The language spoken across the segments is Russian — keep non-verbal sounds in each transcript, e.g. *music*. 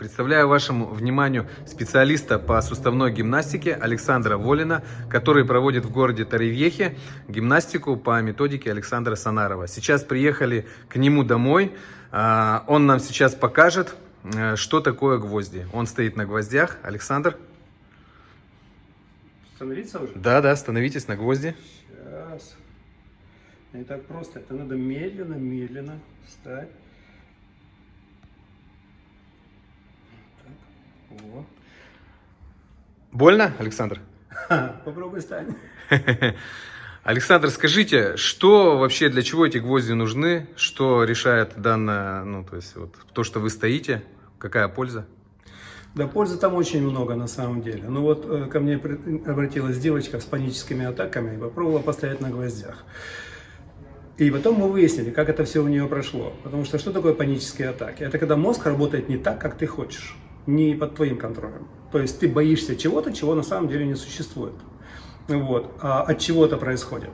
Представляю вашему вниманию специалиста по суставной гимнастике Александра Волина, который проводит в городе Таревьехе гимнастику по методике Александра Санарова. Сейчас приехали к нему домой. А, Он нам сейчас покажет, э, что такое гвозди. Он стоит на гвоздях. Александр? Становиться уже? Да, да, становитесь на гвозди. Сейчас. Не так просто. Это надо медленно, медленно встать. О. Больно, Александр? *laughs* Попробуй встань. *laughs* Александр, скажите, что вообще, для чего эти гвозди нужны? Что решает данное, ну, то есть, вот, то, что вы стоите? Какая польза? Да пользы там очень много на самом деле. Ну вот э, ко мне обратилась девочка с паническими атаками и попробовала постоять на гвоздях. И потом мы выяснили, как это все у нее прошло. Потому что что такое панические атаки? Это когда мозг работает не так, как ты хочешь, не под твоим контролем. То есть ты боишься чего-то, чего на самом деле не существует. Вот. А от чего это происходит?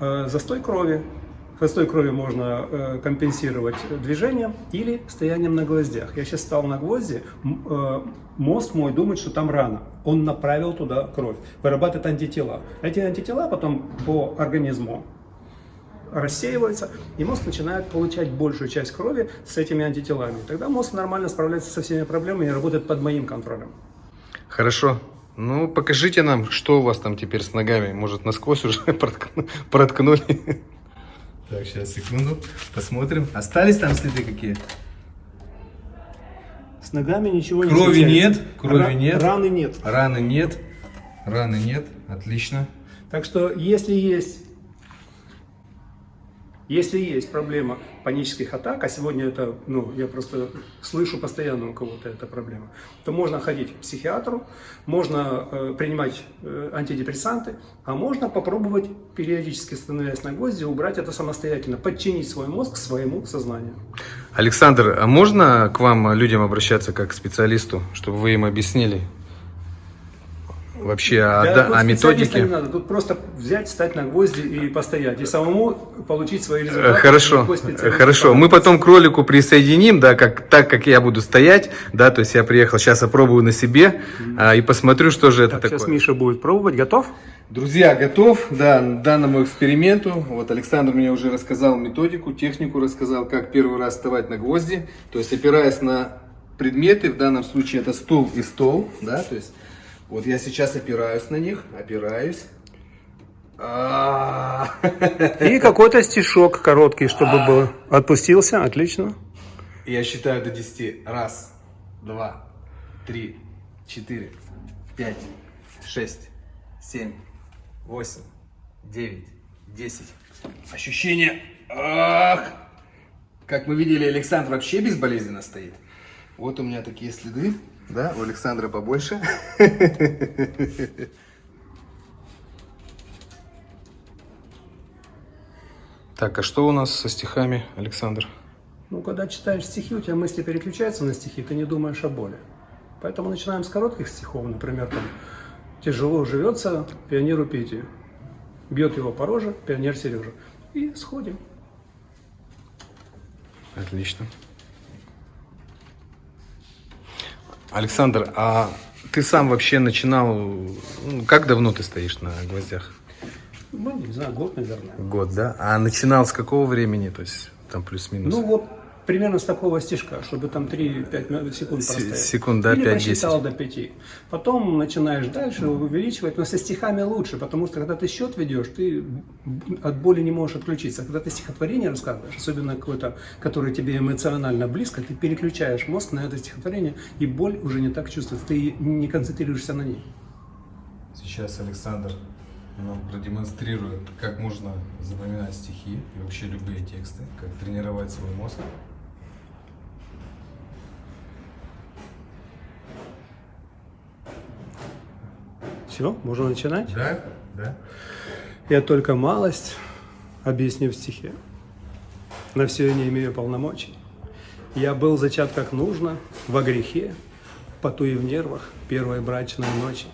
Э, Застой крови. Застой крови можно э, компенсировать движением или стоянием на гвоздях. Я сейчас стал на гвозди, э, мозг мой думает, что там рана. Он направил туда кровь, вырабатывает антитела. Эти антитела потом по организму рассеиваются, и мозг начинает получать большую часть крови с этими антителами. Тогда мозг нормально справляется со всеми проблемами и работает под моим контролем. Хорошо. Ну, покажите нам, что у вас там теперь с ногами. Может, насквозь уже *laughs* проткну- проткнули? Так, сейчас, секунду. Посмотрим. Остались там следы какие? С ногами ничего не Крови нет, крови Ра- нет. Раны нет. Раны нет. Раны нет. Отлично. Так что, если есть, если есть проблема панических атак, а сегодня это, ну, я просто слышу постоянно у кого-то эта проблема, то можно ходить к психиатру, можно э, принимать э, антидепрессанты, а можно попробовать периодически становясь на гвозди, убрать это самостоятельно, подчинить свой мозг своему сознанию. Александр, а можно к вам, людям, обращаться как к специалисту, чтобы вы им объяснили вообще о, Да, о специалиста методике? не надо, тут просто взять, встать на гвозди и постоять, и самому получить свои Э, результаты. Хорошо, специалист хорошо. Мы потом к ролику присоединим, да, как, так как я буду стоять, да, то есть я приехал, сейчас опробую на себе а, и посмотрю, что же это Так, такое. сейчас Миша будет пробовать. Готов? Друзья, готов, да, данному эксперименту. Вот Александр мне уже рассказал методику, технику рассказал, как первый раз вставать на гвозди. То есть опираясь на предметы, в данном случае это стул и стол, да, то есть вот я сейчас опираюсь на них, опираюсь. А. И какой-то стишок короткий, чтобы был. Отпустился, отлично. Я считаю до 10. Раз, два, три, четыре, пять, шесть, семь, восемь, девять, десять. Ощущение. Ах! Как мы видели, Александр вообще безболезненно стоит. Вот у меня такие следы. Да, у Александра побольше. Так, а что у нас со стихами, Александр? Ну, когда читаешь стихи, у тебя мысли переключаются на стихи, ты не думаешь о боли. Поэтому начинаем с коротких стихов. Например, там «Тяжело живется пионеру Пете». Бьет его по роже пионер Сережа. И сходим. Отлично. Александр, а ты сам вообще начинал, ну, как давно ты стоишь на гвоздях? Ну, не знаю, год, наверное. Год, да? А начинал с какого времени, то есть там плюс-минус? Ну, вот примерно с такого стишка, чтобы там 3-5 секунд Се- простоять. секунд, да, Или 5-10. посчитал до 5. Потом начинаешь дальше увеличивать, но со стихами лучше, потому что когда ты счет ведешь, ты от боли не можешь отключиться. Когда ты стихотворение рассказываешь, особенно какое-то, которое тебе эмоционально близко, ты переключаешь мозг на это стихотворение, и боль уже не так чувствуется, ты не концентрируешься на ней. Сейчас Александр нам продемонстрирует, как можно запоминать стихи и вообще любые тексты, как тренировать свой мозг. Все, можно начинать? Да? Да. Я только малость объясню в стихе. На все я не имею полномочий. Я был зачат как нужно, во грехе, в поту и в нервах первой брачной ночи.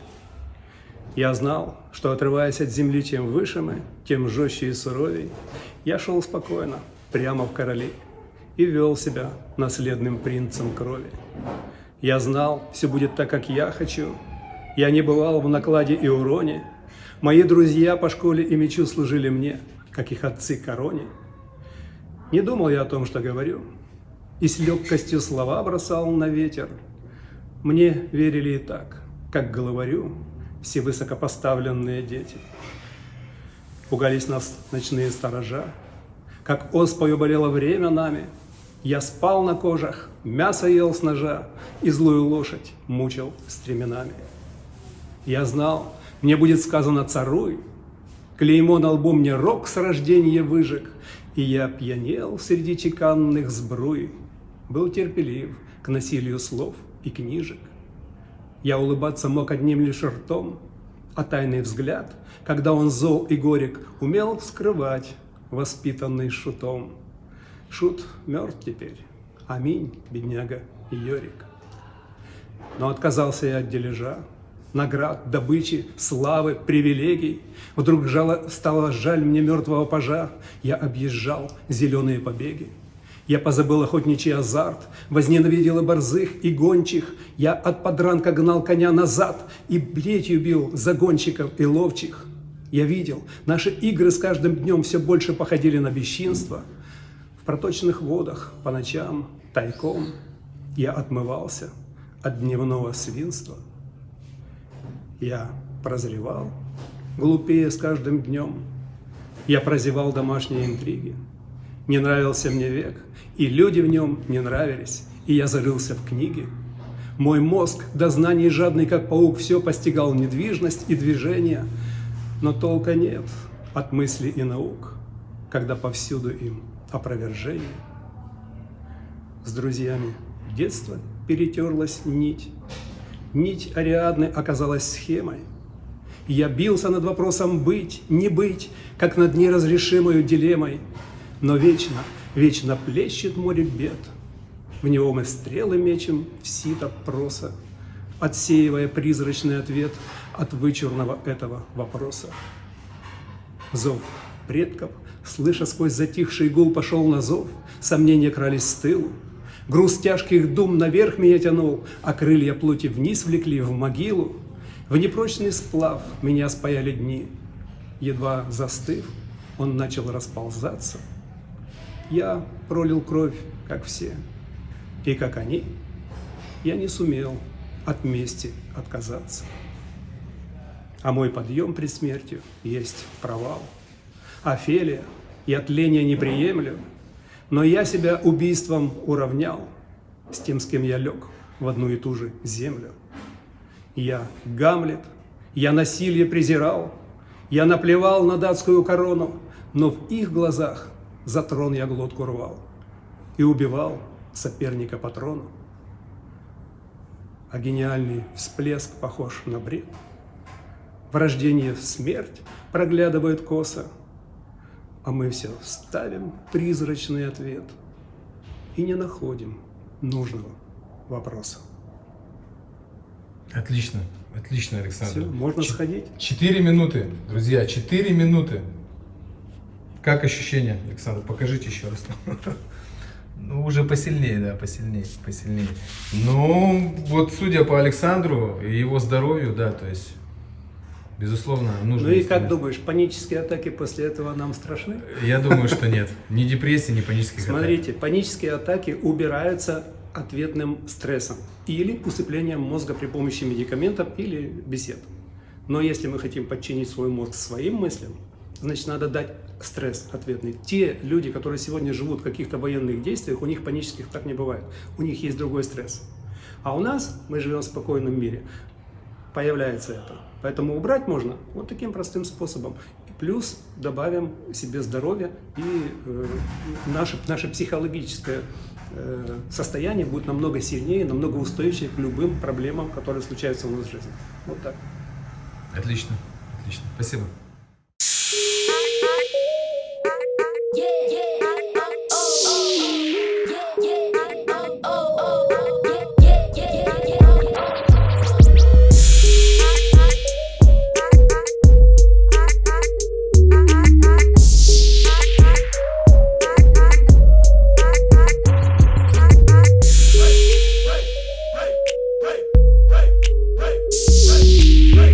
Я знал, что отрываясь от земли, чем выше мы, тем жестче и суровей, я шел спокойно, прямо в королей, и вел себя наследным принцем крови. Я знал, все будет так, как я хочу. Я не бывал в накладе и уроне. Мои друзья по школе и мечу служили мне, как их отцы короне. Не думал я о том, что говорю, и с легкостью слова бросал на ветер. Мне верили и так, как говорю, все высокопоставленные дети. Пугались нас ночные сторожа, как оспою болело время нами. Я спал на кожах, мясо ел с ножа и злую лошадь мучил стременами. Я знал, мне будет сказано «царуй», клеймо на лбу мне рок с рождения выжег, и я пьянел среди чеканных сбруй, был терпелив к насилию слов и книжек. Я улыбаться мог одним лишь ртом, а тайный взгляд, когда он зол и горек, умел скрывать, воспитанный шутом. Шут мертв теперь, аминь, бедняга Йорик. Но отказался я от дележа, наград, добычи, славы, привилегий. Вдруг жало, стало жаль мне мертвого пажа, я объезжал зеленые побеги. Я позабыл охотничий азарт, возненавидел и борзых, и гончих. Я от подранка гнал коня назад и плетью бил загонщиков и ловчих. Я видел, наши игры с каждым днем все больше походили на бесчинство. В проточных водах по ночам тайком я отмывался от дневного свинства. Я прозревал, глупее с каждым днем. Я прозевал домашние интриги. Не нравился мне век, и люди в нем не нравились, и я зарылся в книги. Мой мозг, до знаний жадный, как паук, все постигал недвижность и движение, но толка нет от мыслей и наук, когда повсюду им опровержение. С друзьями детства перетерлась нить, Нить Ариадны оказалась схемой. Я бился над вопросом быть, не быть, как над неразрешимой дилеммой. Но вечно, вечно плещет море бед. В него мы стрелы мечем в сито проса, Отсеивая призрачный ответ от вычурного этого вопроса. Зов предков, слыша сквозь затихший гул, пошел на зов, Сомнения крались с тылу, Груз тяжких дум наверх меня тянул, а крылья плоти вниз влекли в могилу. В непрочный сплав меня спаяли дни. Едва застыв, он начал расползаться. Я пролил кровь, как все, и как они, я не сумел от мести отказаться. А мой подъем при смерти есть провал. Офелия, я тления не приемлю, но я себя убийством уравнял с тем, с кем я лег в одну и ту же землю. Я Гамлет, я насилие презирал, я наплевал на датскую корону, но в их глазах за трон я глотку рвал и убивал соперника по трону. А гениальный всплеск похож на бред. В рождении смерть проглядывает косо, а мы все ставим призрачный ответ и не находим нужного вопроса. Отлично, отлично, Александр. Все, можно Ч- сходить. Четыре минуты, друзья, четыре минуты. Как ощущения, Александр? Покажите еще раз. *laughs* Ну, уже посильнее, да, посильнее, посильнее. Ну, вот судя по Александру и его здоровью, да, то есть, безусловно, нужно... Ну и как думаешь, панические атаки после этого нам страшны? Я думаю, что нет. Ни депрессии, ни панических атак. Смотрите, панические атаки убираются ответным стрессом или усыплением мозга при помощи медикаментов или бесед. Но если мы хотим подчинить свой мозг своим мыслям, значит надо дать стресс ответный. Те люди, которые сегодня живут в каких-то военных действиях, у них панических так не бывает. У них есть другой стресс. А у нас, мы живем в спокойном мире, появляется это. Поэтому убрать можно вот таким простым способом. Плюс добавим себе здоровье, и э, наше, наше психологическое э, состояние будет намного сильнее, намного устойчивее к любым проблемам, которые случаются у нас в жизни. Вот так. Отлично, отлично. Спасибо.